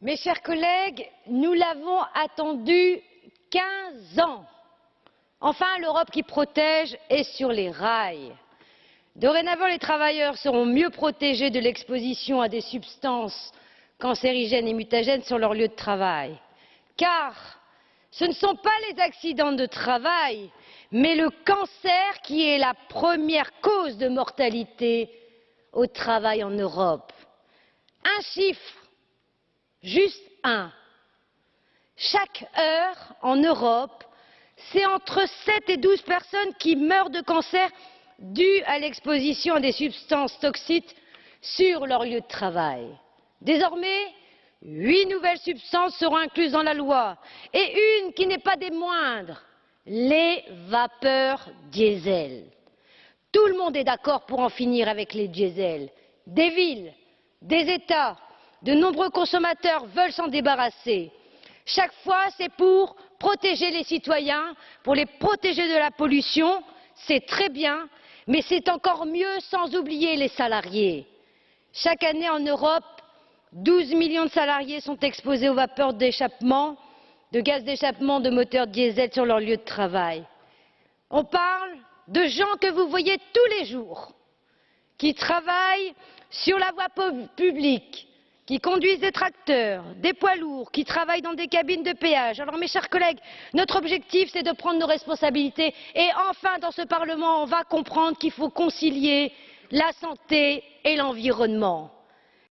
Mes chers collègues, nous l'avons attendu 15 ans. Enfin, l'Europe qui protège est sur les rails. Dorénavant, les travailleurs seront mieux protégés de l'exposition à des substances cancérigènes et mutagènes sur leur lieu de travail. Car ce ne sont pas les accidents de travail, mais le cancer qui est la première cause de mortalité au travail en Europe. Un chiffre, juste un. Chaque heure en Europe, c'est entre 7 et 12 personnes qui meurent de cancer dû à l'exposition à des substances toxiques sur leur lieu de travail. Désormais, huit nouvelles substances seront incluses dans la loi et une qui n'est pas des moindres, les vapeurs diesel. Tout le monde est d'accord pour en finir avec les diesels. Des villes, des États, de nombreux consommateurs veulent s'en débarrasser. Chaque fois, c'est pour protéger les citoyens, pour les protéger de la pollution, c'est très bien, mais c'est encore mieux sans oublier les salariés. Chaque année en Europe, 12 millions de salariés sont exposés aux vapeurs d'échappement, de gaz d'échappement de moteurs diesel sur leur lieu de travail. On parle de gens que vous voyez tous les jours, qui travaillent sur la voie publique, qui conduisent des tracteurs, des poids lourds, qui travaillent dans des cabines de péage. Alors mes chers collègues, notre objectif c'est de prendre nos responsabilités et enfin dans ce Parlement on va comprendre qu'il faut concilier la santé et l'environnement.